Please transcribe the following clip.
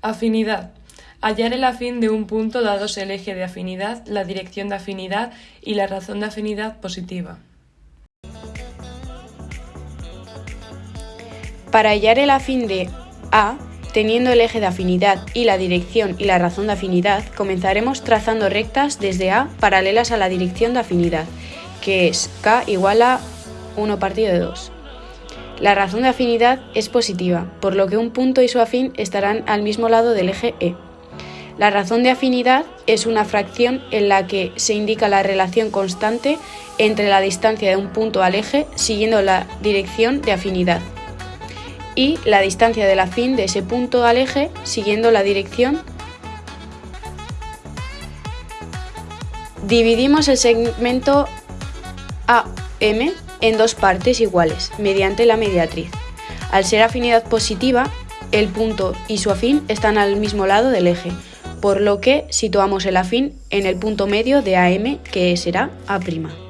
Afinidad. Hallar el afín de un punto dados el eje de afinidad, la dirección de afinidad y la razón de afinidad positiva. Para hallar el afín de A, teniendo el eje de afinidad y la dirección y la razón de afinidad, comenzaremos trazando rectas desde A paralelas a la dirección de afinidad, que es K igual a 1 partido de 2. La razón de afinidad es positiva, por lo que un punto y su afín estarán al mismo lado del eje E. La razón de afinidad es una fracción en la que se indica la relación constante entre la distancia de un punto al eje siguiendo la dirección de afinidad y la distancia del afín de ese punto al eje siguiendo la dirección. Dividimos el segmento AM en dos partes iguales mediante la mediatriz. Al ser afinidad positiva, el punto y su afín están al mismo lado del eje, por lo que situamos el afín en el punto medio de AM que será A'.